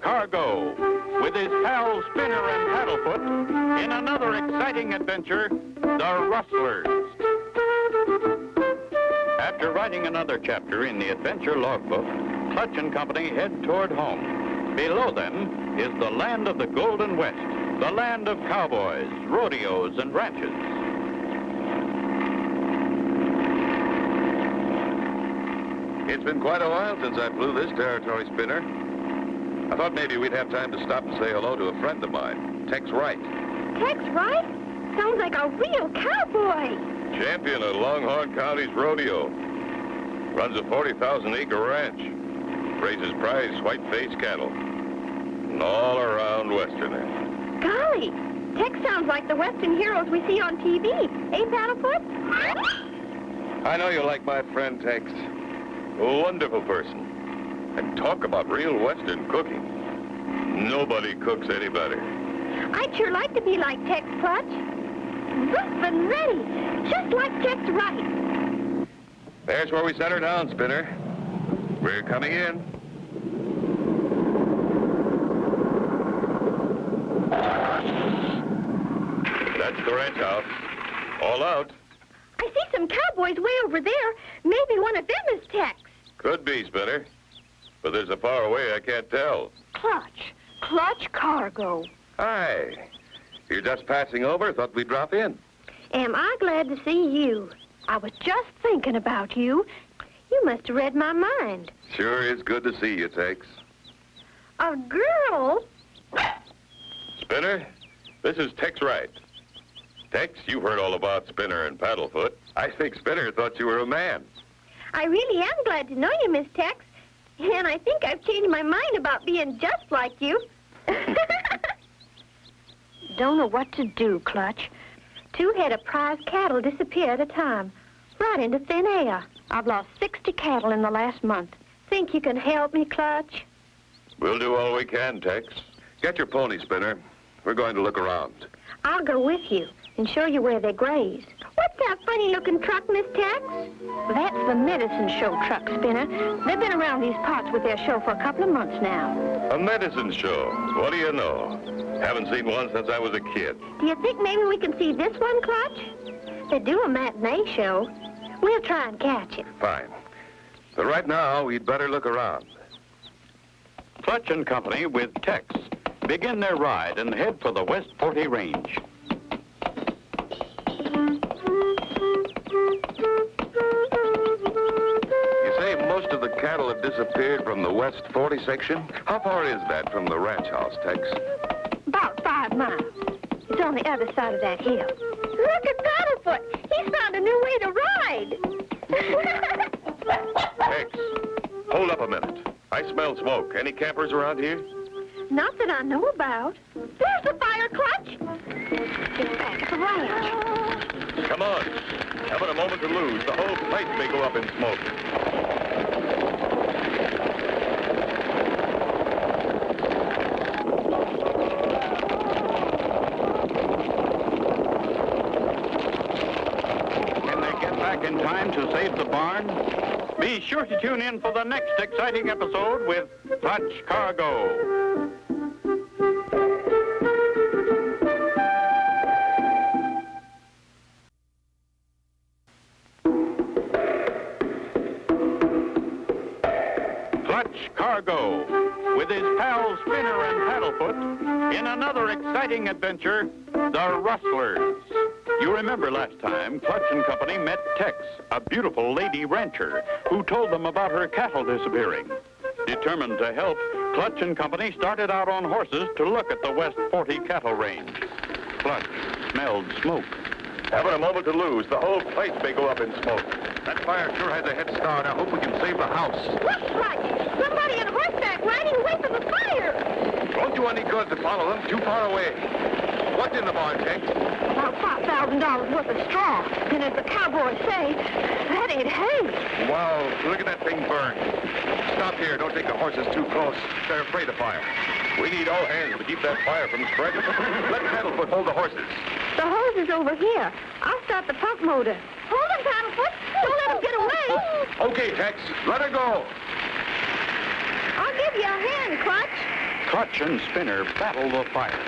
Cargo with his pal Spinner and Paddlefoot in another exciting adventure, The Rustlers. After writing another chapter in the adventure logbook, Clutch and Company head toward home. Below them is the land of the Golden West, the land of cowboys, rodeos, and ranches. It's been quite a while since I flew this territory spinner. I thought maybe we'd have time to stop and say hello to a friend of mine, Tex Wright. Tex Wright? Sounds like a real cowboy. Champion of Longhorn County's rodeo. Runs a 40,000 acre ranch. Raises prize white-faced cattle. And all around Westerner. Golly, Tex sounds like the Western heroes we see on TV. Eh, Paddlefoot? I know you like my friend Tex. A wonderful person. And talk about real Western cooking. Nobody cooks any better. I'd sure like to be like Tex Clutch. Rough and ready, just like Tex Wright. There's where we set her down, Spinner. We're coming in. That's the ranch house. All out. I see some cowboys way over there. Maybe one of them is Tex. Could be, Spinner. But there's a far away I can't tell. Clutch. Clutch Cargo. Hi. You're just passing over? Thought we'd drop in. Am I glad to see you? I was just thinking about you. You must have read my mind. Sure is good to see you, Tex. A girl? Spinner, this is Tex Wright. Tex, you've heard all about Spinner and Paddlefoot. I think Spinner thought you were a man. I really am glad to know you, Miss Tex. And I think I've changed my mind about being just like you. Don't know what to do, Clutch. Two head of prize cattle disappear at a time, right into thin air. I've lost 60 cattle in the last month. Think you can help me, Clutch? We'll do all we can, Tex. Get your pony, Spinner. We're going to look around. I'll go with you and show you where they graze. What's that funny-looking truck, Miss Tex? That's the medicine show truck, Spinner. They've been around these parts with their show for a couple of months now. A medicine show. What do you know? Haven't seen one since I was a kid. Do you think maybe we can see this one, Clutch? They do a matinee show. We'll try and catch it. Fine. But right now, we'd better look around. Clutch and Company with Tex begin their ride and head for the West 40 Range. You say most of the cattle have disappeared from the West 40 section? How far is that from the ranch house, Tex? About five miles. It's on the other side of that hill. Look at Paddlefoot. He's found a new way to ride. Tex, hold up a minute. I smell smoke. Any campers around here? Not that I know about. There's the fire, Clutch. It's back at the ranch. Come on. Haven't a moment to lose. The whole place may go up in smoke. Can they get back in time to save the barn? Be sure to tune in for the next exciting episode with Clutch Cargo. Cargo with his pals Spinner and Paddlefoot in another exciting adventure, The Rustlers. You remember last time, Clutch and Company met Tex, a beautiful lady rancher, who told them about her cattle disappearing. Determined to help, Clutch and Company started out on horses to look at the West 40 cattle range. Clutch smelled smoke. Haven't a moment to lose. The whole place may go up in smoke. That fire sure has a head start. I hope we can save the house. Look, Clutch. Somebody on horseback riding away from the fire. Won't do any good to follow them. Too far away. What's in the barn, Tex? About $5,000 worth of straw. And as the cowboys say, that ain't hay. Wow, look at that thing burn. Stop here. Don't take the horses too close. They're afraid of fire. We need all hands to keep that fire from spreading. Let Paddlefoot hold the horses. The hose is over here. I'll start the pump motor. Hold him, Paddlefoot. Don't let him get away. Okay, Tex. Let her go. I'll give you a hand, Clutch. Clutch and Spinner battle the fire.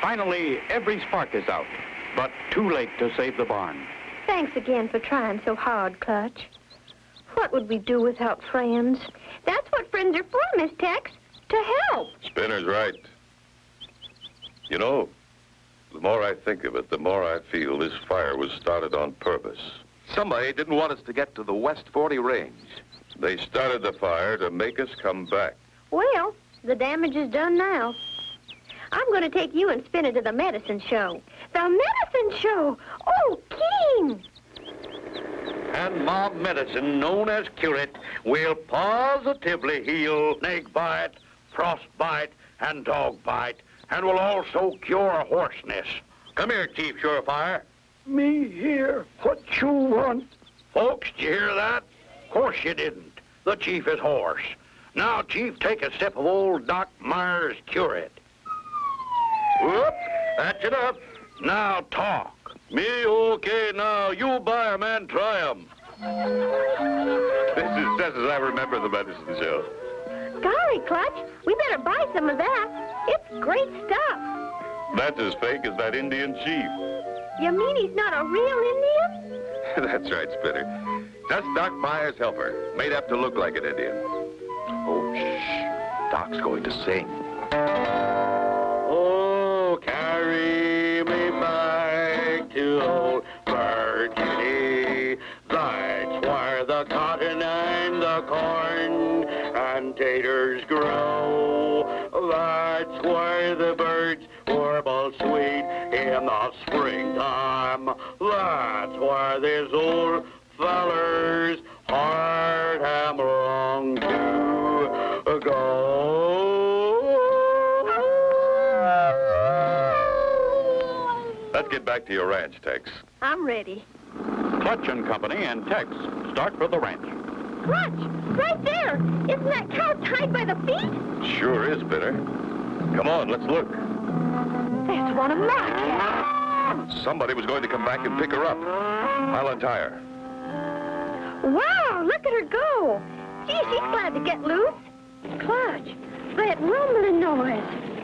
Finally, every spark is out, but too late to save the barn. Thanks again for trying so hard, Clutch. What would we do without friends? That's what friends are for, Miss Tex. To help. Spinner's right. You know, the more I think of it, the more I feel this fire was started on purpose. Somebody didn't want us to get to the West 40 range. They started the fire to make us come back. Well, the damage is done now. I'm going to take you and Spinner to the medicine show. The medicine show! Oh, King! And my medicine, known as Curate, will positively heal snake bite, frostbite, and dog bite, and will also cure hoarseness. Come here, Chief Surefire. Me here. What you want? Folks, did you hear that? Of course you didn't. The chief is hoarse. Now, Chief, take a sip of old Doc Myers' cure it. Whoop, that's it up. Now talk. Me okay now. You buy 'em and try 'em. This is just as I remember the medicine show. Golly, Clutch, we better buy some of that. It's great stuff. That's as fake as that Indian chief. You mean he's not a real Indian? That's right, Spinner. Just Doc Myers' helper, made up to look like an Indian. Oh, shh. Doc's going to sing. Oh, carry me back to warble sweet in the springtime. That's where this old feller's heart am wrong to go. Let's get back to your ranch, Tex. I'm ready. Clutch and Company and Tex start for the ranch. Clutch, right there. Isn't that cow tied by the feet? Sure is, Spinner. Come on, let's look. That's one of my cows. Somebody was going to come back and pick her up. I'll untie her. Wow, look at her go. Gee, she's glad to get loose. Clutch, that rumbling noise.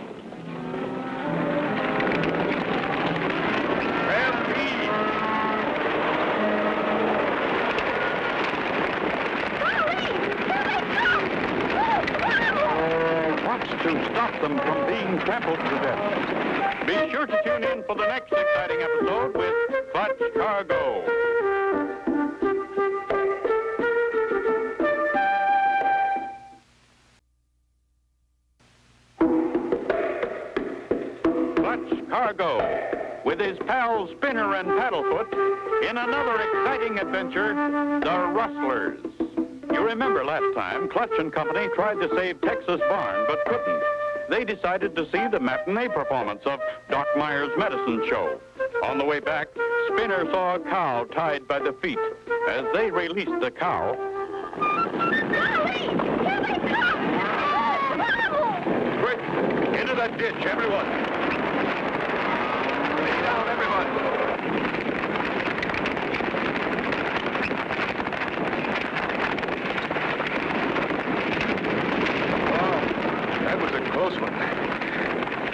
To stop them from being trampled to death. Be sure to tune in for the next exciting episode with Clutch Cargo. Clutch Cargo with his pals Spinner and Paddlefoot in another exciting adventure, The Rustlers. You remember last time, Clutch and Company tried to save Tex's Barn, but couldn't. They decided to see the matinee performance of Doc Myers' medicine show. On the way back, Spinner saw a cow tied by the feet. As they released the cow, Golly, here they come. Quick, into that ditch, everyone. Lay down, everyone. Wow, that was a close one.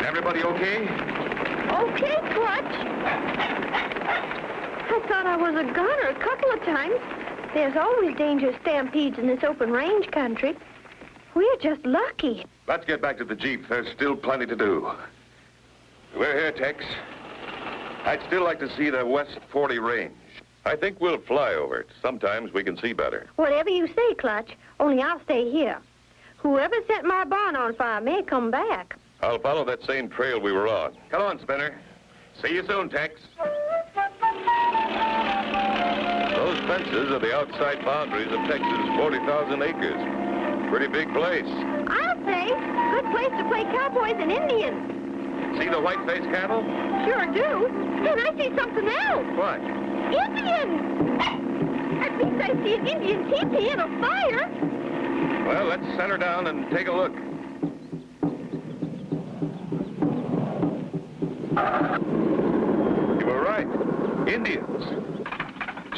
Everybody okay? Okay, Clutch. I thought I was a gunner a couple of times. There's always dangerous stampedes in this open range country. We're just lucky. Let's get back to the Jeep. There's still plenty to do. We're here, Tex. I'd still like to see the West 40 range. I think we'll fly over it. Sometimes we can see better. Whatever you say, Clutch, only I'll stay here. Whoever set my barn on fire may come back. I'll follow that same trail we were on. Come on, Spinner. See you soon, Tex. Those fences are the outside boundaries of Tex's 40,000 acres. Pretty big place. I'll say, good place to play cowboys and Indians. See the white-faced cattle? Sure do. Then I see something else. What? Indians! At least I see an Indian teepee and a fire. Well, let's set her down and take a look. You were right. Indians.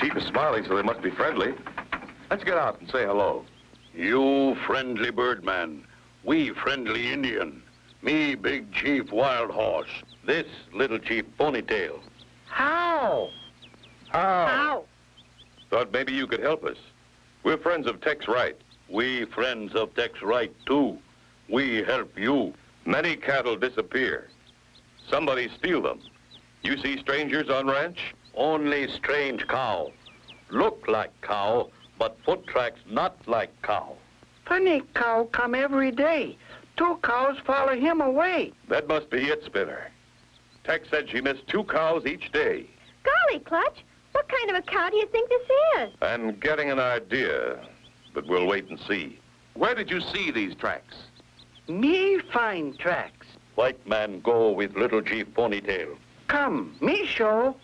Chief is smiling, so they must be friendly. Let's get out and say hello. You friendly birdman, we friendly Indian. Me big chief wild horse, this little chief ponytail. How? How? Thought maybe you could help us. We're friends of Tex Wright. We friends of Tex Wright too. We help you. Many cattle disappear. Somebody steal them. You see strangers on ranch? Only strange cow. Look like cow, but foot tracks not like cow. Funny cow come every day. Two cows follow him away. That must be it, Spinner. Tex said she missed two cows each day. Golly, Clutch, what kind of a cow do you think this is? I'm getting an idea, but we'll wait and see. Where did you see these tracks? Me find tracks. White man go with little chief ponytail. Come, me show.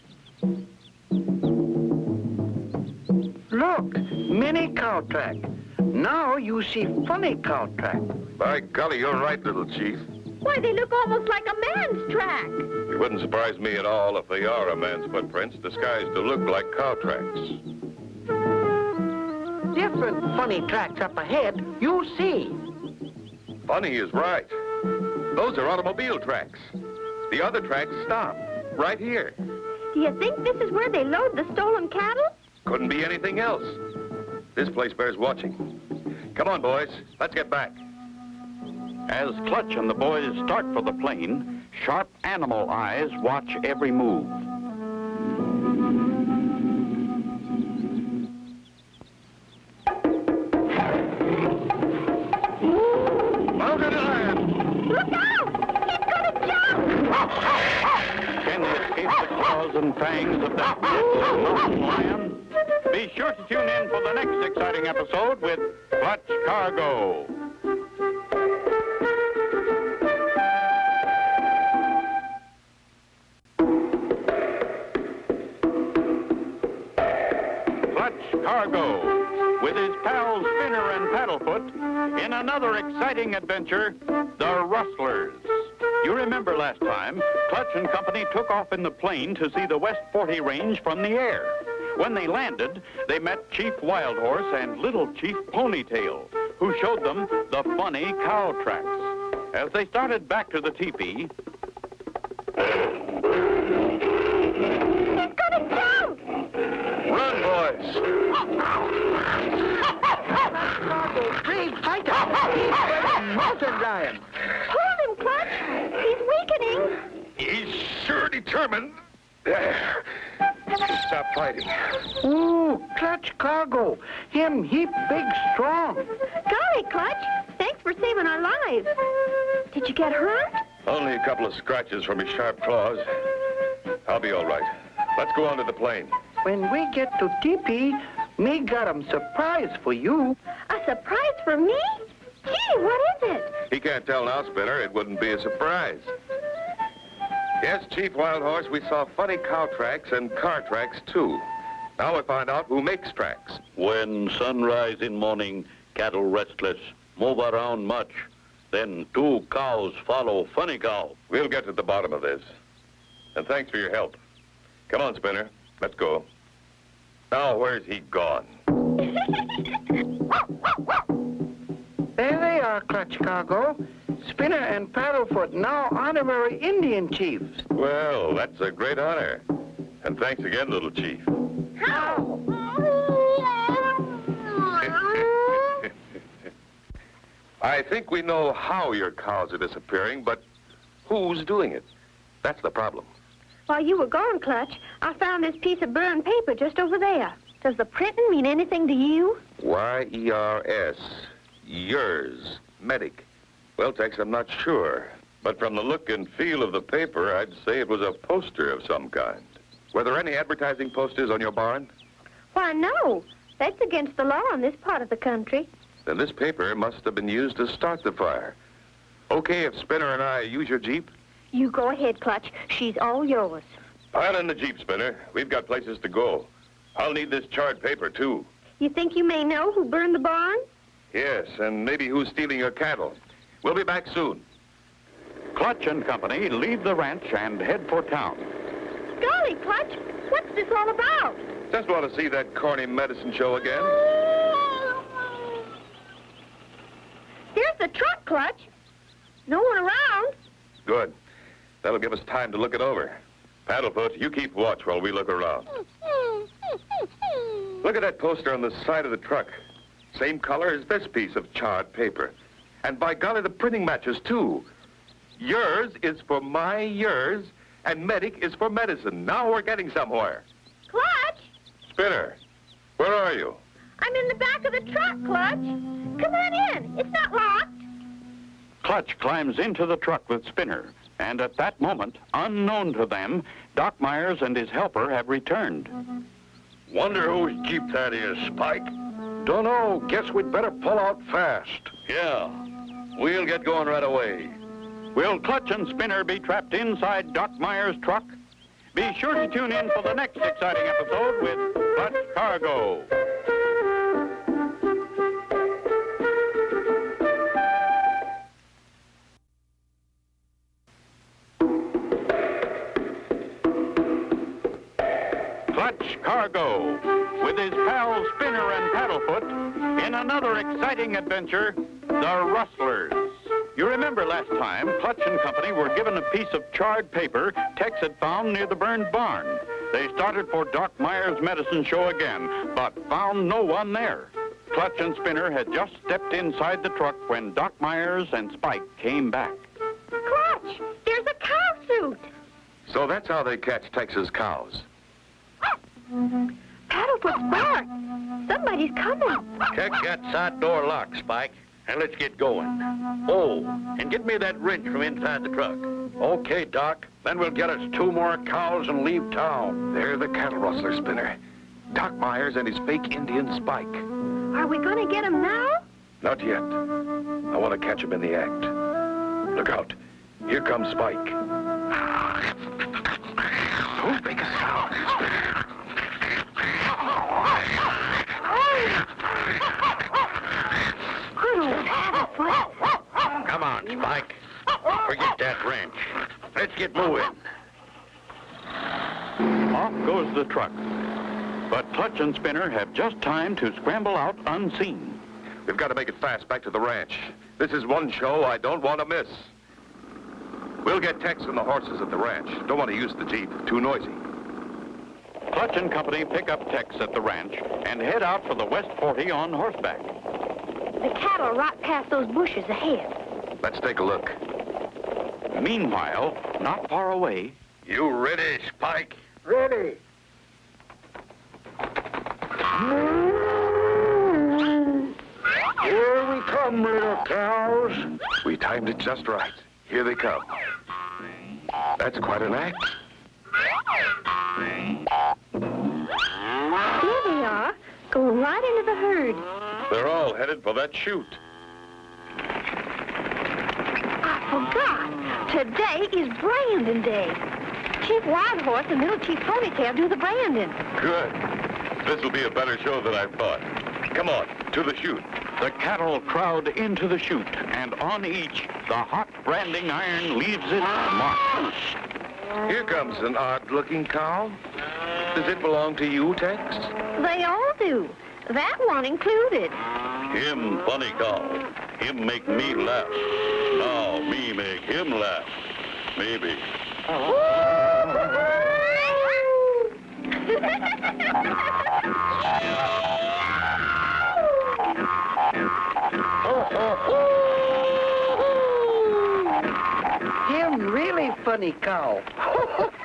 Look, many cow track. Now you see funny cow track. By golly, you're right, little chief. Why, they look almost like a man's track. It wouldn't surprise me at all if they are a man's footprints disguised to look like cow tracks. Different funny tracks up ahead, you see. Funny is right. Those are automobile tracks. The other tracks stop, right here. Do you think this is where they load the stolen cattle? Couldn't be anything else. This place bears watching. Come on, boys. Let's get back. As Clutch and the boys start for the plane, sharp animal eyes watch every move. Exciting episode with Clutch Cargo. Clutch Cargo, with his pals Spinner and Paddlefoot, in another exciting adventure, The Rustlers. You remember last time, Clutch and Company took off in the plane to see the West 40 range from the air. When they landed, they met Chief Wild Horse and Little Chief Ponytail, who showed them the funny cow tracks. As they started back to the teepee, He's gonna jump! Run, boys! Cargo, brave fighter. Mountain lion. Hold him, Clutch! He's weakening! He's sure determined. There. Fighting. Ooh, clutch cargo. Him heap big strong. Golly, Clutch! Thanks for saving our lives. Did you get hurt? Only a couple of scratches from his sharp claws. I'll be all right. Let's go on to the plane. When we get to teepee, me got 'em surprise for you. A surprise for me? Gee, what is it? He can't tell now, Spinner. It wouldn't be a surprise. Yes, Chief Wild Horse, we saw funny cow tracks and car tracks, too. Now we find out who makes tracks. When sunrise in morning, cattle restless, move around much. Then two cows follow funny cow. We'll get to the bottom of this. And thanks for your help. Come on, Spinner. Let's go. Now, where's he gone? There they are, clutch cargo. Spinner and Paddlefoot, now honorary Indian chiefs. Well, that's a great honor. And thanks again, little chief. How? I think we know how your cows are disappearing, but who's doing it? That's the problem. While you were gone, Clutch, I found this piece of burned paper just over there. Does the printing mean anything to you? Y-E-R-S. Yours. Medic. Well, Tex, I'm not sure. But from the look and feel of the paper, I'd say it was a poster of some kind. Were there any advertising posters on your barn? Why, no. That's against the law in this part of the country. Then this paper must have been used to start the fire. Okay, if Spinner and I use your Jeep, You go ahead, Clutch. She's all yours. pile in the Jeep, Spinner. We've got places to go. I'll need this charred paper, too. You think you may know who burned the barn? Yes, and maybe who's stealing your cattle. We'll be back soon. Clutch and Company leave the ranch and head for town. Golly, Clutch, what's this all about? Just want to see that corny medicine show again. There's the truck, Clutch. No one around. Good. That'll give us time to look it over. Paddlefoot, you keep watch while we look around. Look at that poster on the side of the truck. Same color as this piece of charred paper. And by golly, the printing matches, too. Yours is for my yours, and medic is for medicine. Now we're getting somewhere. Clutch! Spinner, where are you? I'm in the back of the truck, Clutch. Come on in. It's not locked. Clutch climbs into the truck with Spinner, and at that moment, unknown to them, Doc Myers and his helper have returned. Wonder whose Jeep that is, Spike. Dunno. Guess we'd better pull out fast. Yeah. We'll get going right away. Will Clutch and Spinner be trapped inside Doc Myers' truck? Be sure to tune in for the next exciting episode with Clutch Cargo. Another exciting adventure, The Rustlers. You remember last time, Clutch and Company were given a piece of charred paper Tex had found near the burned barn. They started for Doc Myers' medicine show again, but found no one there. Clutch and Spinner had just stepped inside the truck when Doc Myers and Spike came back. Clutch, there's a cow suit. So that's how they catch Tex's cows. Paddlefoot's bark. Somebody's coming. Check that side door lock, Spike, and let's get going. Oh, and get me that wrench from inside the truck. Okay, Doc. Then we'll get us two more cows and leave town. They're the cattle rustler, Spinner. Doc Myers and his fake Indian Spike. Are we going to get him now? Not yet. I want to catch him in the act. Look out. Here comes Spike. Don't make a sound. Good Come on, Spike. Forget that wrench. Let's get moving. Off goes the truck. But Clutch and Spinner have just time to scramble out unseen. We've got to make it fast back to the ranch. This is one show I don't want to miss. We'll get Tex and the horses at the ranch. Don't want to use the Jeep. Too noisy. Clutch and Company pick up Tex at the ranch and head out for the West 40 on horseback. The cattle are right past those bushes ahead. Let's take a look. Meanwhile, not far away, You ready, Spike? Ready. Here we come, little cows. We timed it just right. Here they come. That's quite an act. Here they are, going right into the herd. They're all headed for that chute. I forgot. Today is Brandon Day. Chief Wild Horse and Little Chief Ponytail do the branding. Good. This will be a better show than I thought. Come on, to the chute. the cattle crowd into the chute, and on each, the hot branding iron leaves its mark. Here comes an odd-looking cow. Does it belong to you, Tex? They all do. That one included. Him funny cow. Him make me laugh. Me make him laugh. Maybe. Him really funny cow.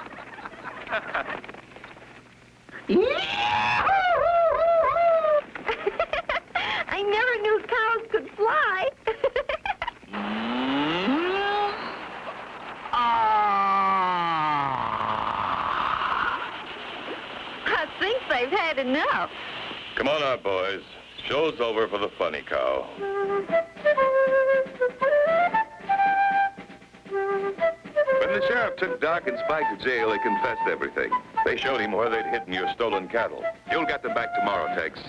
took Doc and Spike to jail, they confessed everything. They showed him where they'd hidden your stolen cattle. You'll get them back tomorrow, Tex.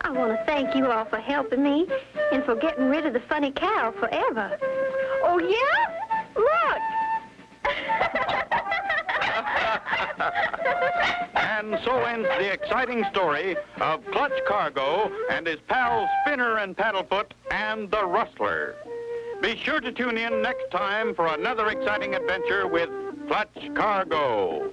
I want to thank you all for helping me and for getting rid of the funny cow forever. Oh, yeah? Look! And so ends the exciting story of Clutch Cargo and his pals Spinner and Paddlefoot and the Rustler. Be sure to tune in next time for another exciting adventure with Clutch Cargo.